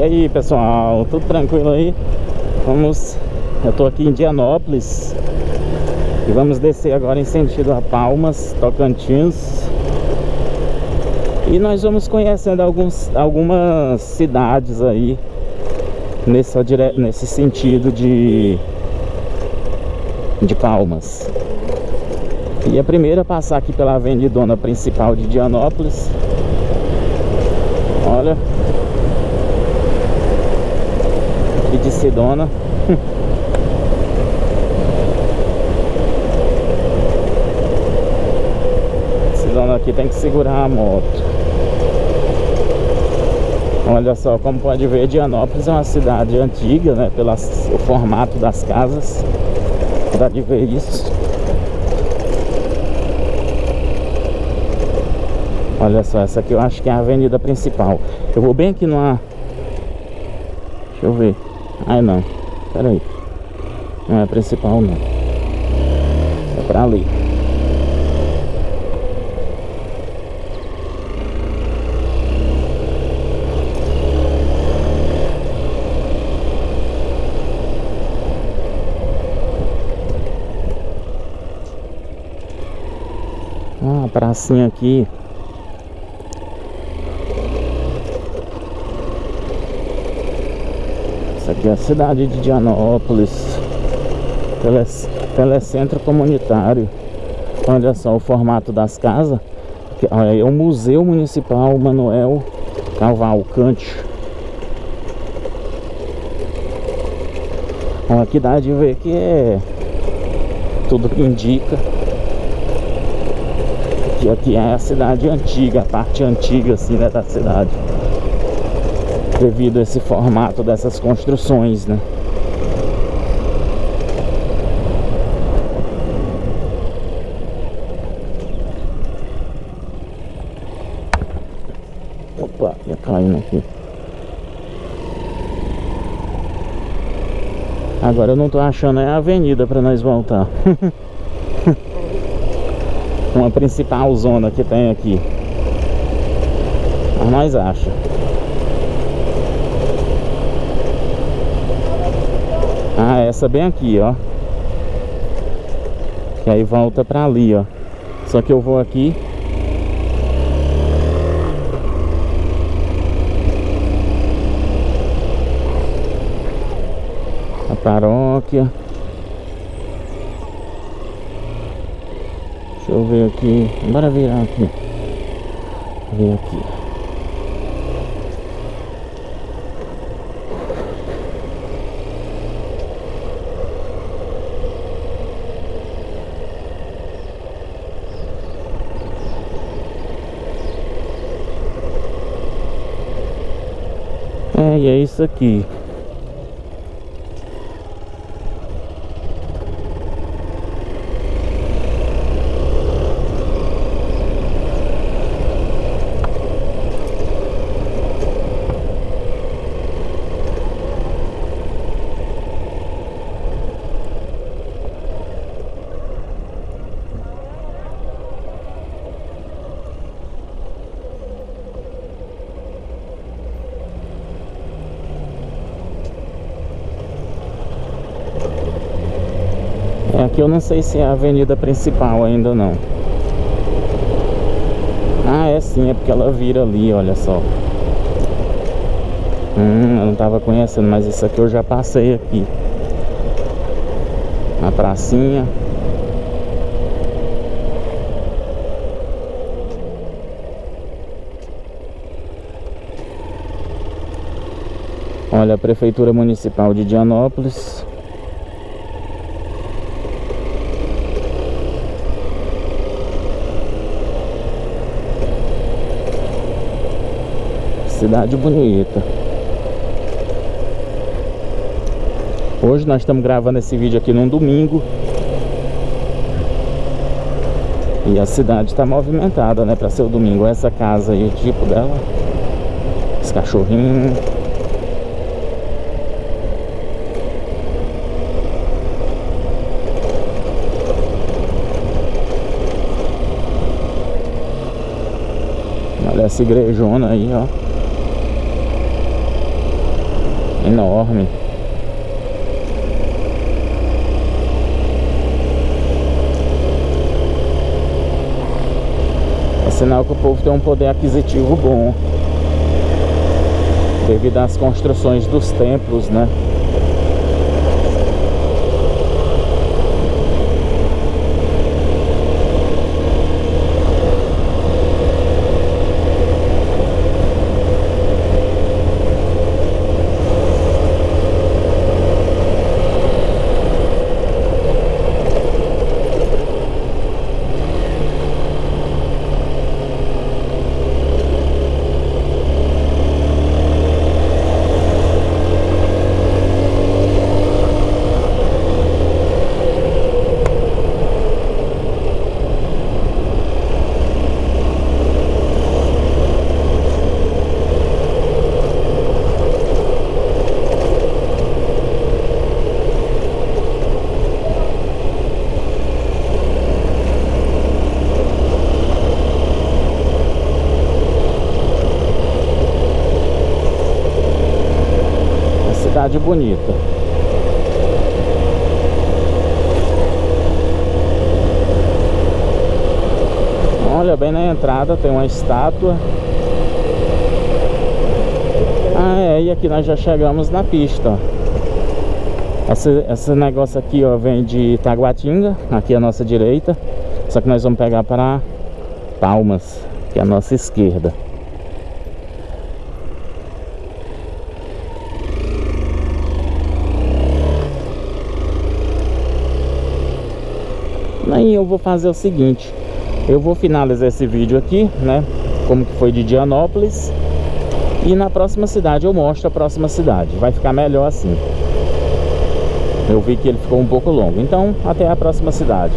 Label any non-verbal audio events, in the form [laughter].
E aí pessoal, tudo tranquilo aí? Vamos, eu tô aqui em Dianópolis. E vamos descer agora em sentido a Palmas, Tocantins. E nós vamos conhecendo alguns, algumas cidades aí nesse, nesse sentido de, de Palmas. E a primeira a passar aqui pela avenidona principal de Dianópolis. Olha de Sedona [laughs] Sedona aqui tem que segurar a moto. Olha só, como pode ver, Dianópolis é uma cidade antiga, né? Pelo formato das casas. Dá de ver isso. Olha só, essa aqui eu acho que é a avenida principal. Eu vou bem aqui numa... Deixa eu ver Ai não, pera aí Não é principal não. É pra ali. Ah, pracinha aqui aqui é a cidade de Dianópolis. Tele, Telecentro Comunitário Olha só o formato das casas. É o Museu Municipal Manuel Cavalcante. Olha, aqui dá de ver que é Tudo que indica que aqui é a cidade antiga, a parte antiga assim né, da cidade devido a esse formato dessas construções, né? Opa, ia caindo aqui. Agora eu não tô achando é a avenida para nós voltar. [laughs] Uma principal zona que tem aqui. Mas nós acha. Ah, essa bem aqui, ó. Que aí volta pra ali, ó. Só que eu vou aqui. A paróquia. Deixa eu ver aqui. Bora virar aqui. Ver aqui É, e é isso aqui. Aqui eu não sei se é a avenida principal ainda não. Ah, é sim, é porque ela vira ali, olha só. Hum, eu não tava conhecendo, mas isso aqui eu já passei aqui. A pracinha. Olha, a Prefeitura Municipal de Dianópolis Cidade bonita. Hoje nós estamos gravando esse vídeo aqui num domingo. E a cidade está movimentada, né? Para ser o domingo. Essa casa aí, o tipo dela. Esse cachorrinho. Olha essa igrejona aí, ó. Enorme. É sinal que o povo tem um poder aquisitivo bom. Devido às construções dos templos, né? Cidade bonita. Olha, bem na entrada tem uma estátua. Ah, é, e aqui nós já chegamos na pista. Esse, esse negócio aqui, ó, vem de Taguatinga, aqui à nossa direita. Só que nós vamos pegar para Palmas, que é a nossa esquerda. Aí eu vou fazer o seguinte. Eu vou finalizar esse vídeo aqui, né Como que foi de Dianópolis. E na próxima cidade eu mostro a próxima cidade. Vai ficar melhor assim. Eu vi que ele ficou um pouco longo. Então até a próxima cidade